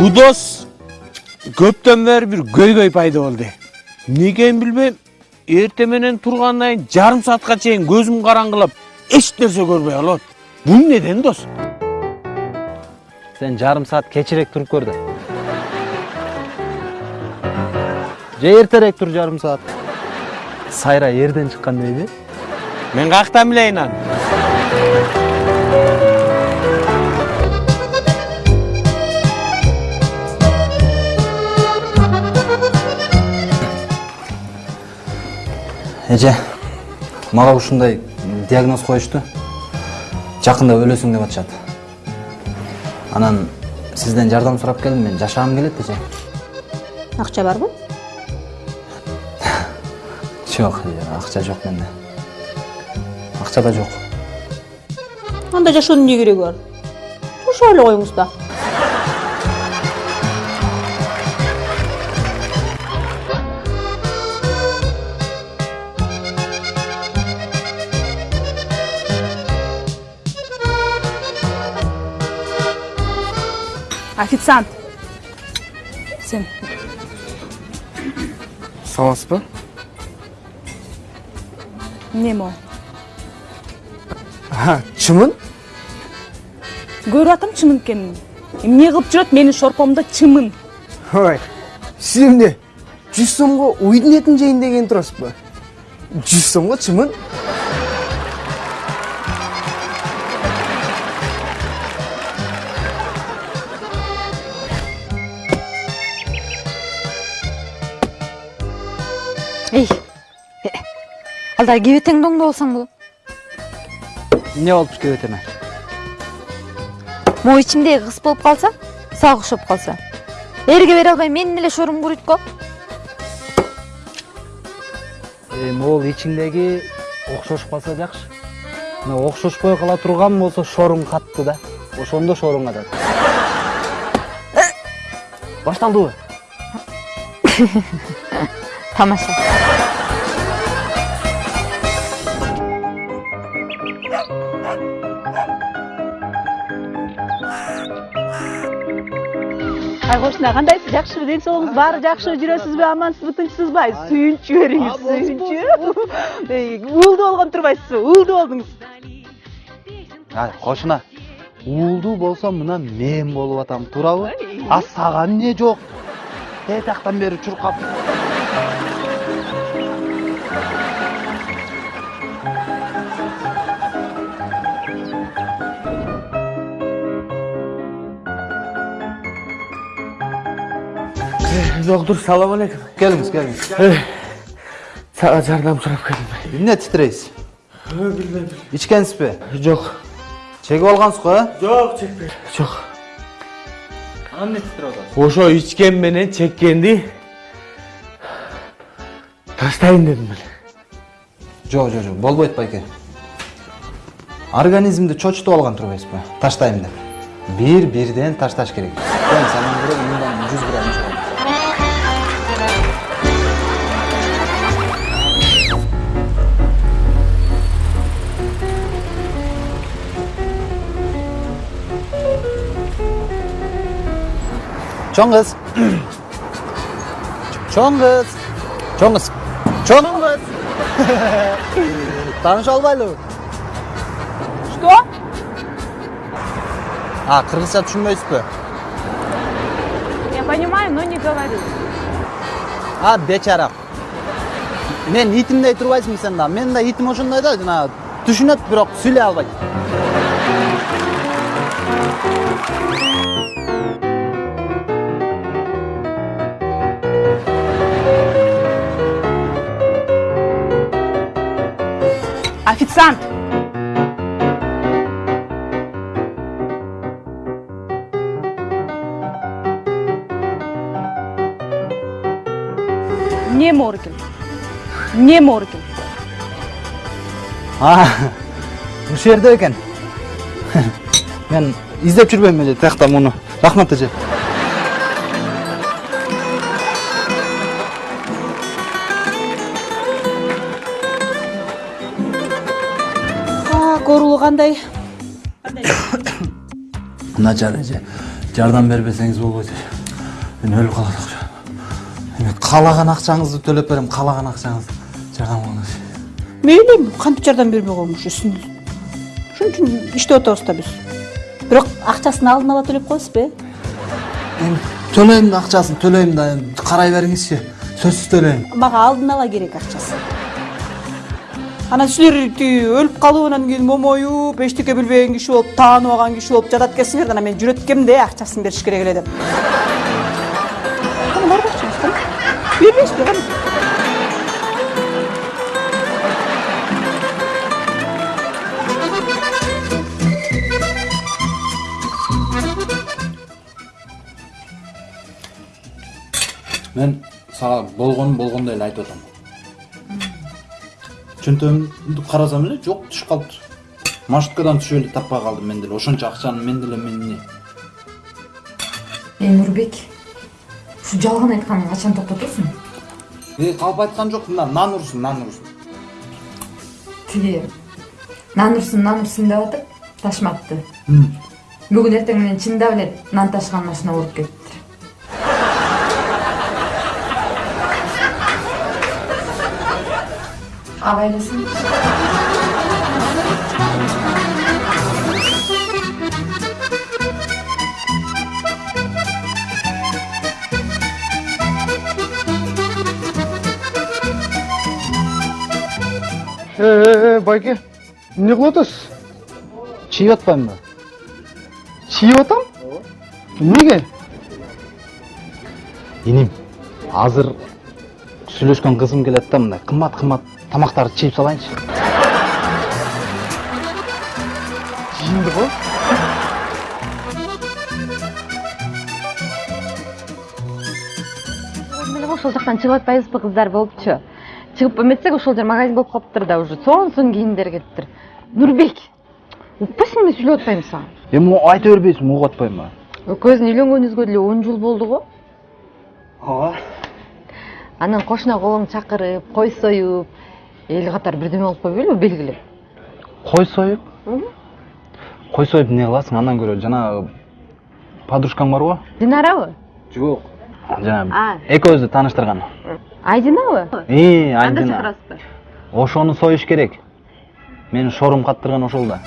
Bu dос көптөн бери бир көйгөй пайда билбейм. Эрте менен тургандан кийин жарым саатка чейин көзүм караңгылап, эч нерсе көрбөй калат. Бул неден дос? Сен жарым саат кечирээк туруп көр да. Же эртерээк тур жарым саат. Сайра эрден чыккан дейби? Мен каяктан билейин аны? Эже, мага ушундай диагноз коюшту. Жакында өлөсүң деп атышат. Анан сизден жардам сурап келдим, мен жашагым келет эже. Акча барбы? Жок, эже, акча жок менде. Акча да жок. Анда жашоонун эмне кереги бар? Жашап эле коюңуз да. Официант. Сен Саламатсызбы? эмне могу? Ha, чымын? Көрүп атам чымын экенин. Эмне кылып жүрөт менин шорпомдо чымын. Ой, сиз эмне? 100 сомго уйдун этин жейин деген турасызбы? 100 сомго чымын? Алда кебетең доңдо болсоң болот Эмне болуп кебетеме? могу ичимдеги кыз болуп калса сага окшоп калса эрге бере албай менин эле шорум куруйт го Э, могул ичиңдеги окшошуп калса жакшы. Мына окшошпой кала турган болсо шоруң катты да. Ошондо шоруң катат. Башталдыбы? тамаша Ай кошуна кандайсыз? Жакшыбы? Ден соолугуңуз баары жакшыбы? Жүрөсүзбү? Амансызбы? Тынчсызбы? Ай, сүйүнчү бериңиз, сүйүнчү. Эй, Уулду болгон турбайсызбы? Уулду болдуңуз. Ай, кошуна. Уулдуу болсом мына мен болуп атам, туурабы? А сага эмне жок? Тетактан бери чуркап. Доктор, салам алейкум. Келиңиз, келиңиз. Сага жардам сурап келдим. Эмне титрейсиз? Билбейм. Ичкенсизби? Жок. Чегип алгансыз го, э? Жок, чекпей. Жок. Анан эмне титирип атасыз? Ошо ичкен менен чеккенди таштайын дедим мен. Жок, жок, жок, болбойт байке. Организмди чочутуп алган турбайсызбы? Таштайм деп. Бир бирден ташташ керек. Мен санам керек мындан 100 грамм Чоң кыз. Чоң кыз. Тааныша албайлыбы? Что? А, кыргызча түшүнбөйсүзбү? Я понимаю, но не говорю. А, бечара. Мен итимдей турбайсыңбы сен да? Менин да итим ошондой да, жана түшүнөт, бирок сүйлөй албайт. Официант. Не Морген. Не Морген. А, ушул жерде экен. Мен издеп жүрбөйм эле тиякта муну. Рахмат эже. Кандай? начар эже жардам бербесеңиз болбойт мен өлүп калат акча эми каалаган акчаңызды төлөп берем каалаган акчаңызды жардам кылыңыз мейли кантип жардам бербей үстүн ошон үчүн иштеп атабыз да биз бирок акчасын алдын ала төлөп коесузбу э эми төлөйм да акчасын төлөйм да эми карай бериңизчи сөзсүз төлөйм мага алдын ала керек акчасы анан силер тиги өлүп калып анан кийин момоюп эчтеке билбеген киши болуп таанып алган киши болуп жатат экенсиңер да анан мен жүрөткөмдө акчасын бериш керек эле деп. Кана бар акчаңыз кана бербейсизби кана мен сага болгонун болгондой эле айтып атам чөнтөгүмдү карасам эле жок түшүп калыптыр маршруткадан түшүп эле таппай калдым мен деле. Ошончо акчаны мен деле эмне эй нурбек ушу жалган айтканыңды качан токтотосуң э калп айткан жок мына нан урсун нан урсун тиги нан урсун нан урсун деп атып ташматты. Бүгүн эртең менен чындап эле нан ташыган машина уруп кетиптир абай элесиң Ee, байке, эмне кылып атасыз? чийип атпаймынбы Чийип атам? Эмнеге? иним азыр сүйлөшкөн кызым келет да мындай кымбат кымбат тамактарды чийип салайынчы Жиынды го? эле ошол жактан чыгып атпайбызбы кыздар болупчу чыгып эметсек ошол жер магазин болуп калыптыр да уже. Сонун сонун кийимдер келиптир нурбек укпайсыңбы мен сүйлөп атпаймынбы сага эми айта бербейсиңби угуп атпаймынбы экөөбүздүн үйлөнгөнүбүзгө деле он жыл болду го ооба анан кошуна колуң чакырып кой союп эл катары бирдеме болуп койбойлубу белгилеп кой союп кой союп эмне кыласың андан көрө жанагы подружкаң барго динарабы жок жанагы А. экөөбүздү тааныштырган айдинабы ии анда айдина. Чакырасызбы ошону союш керек. Мени шорум каттырган ошол да.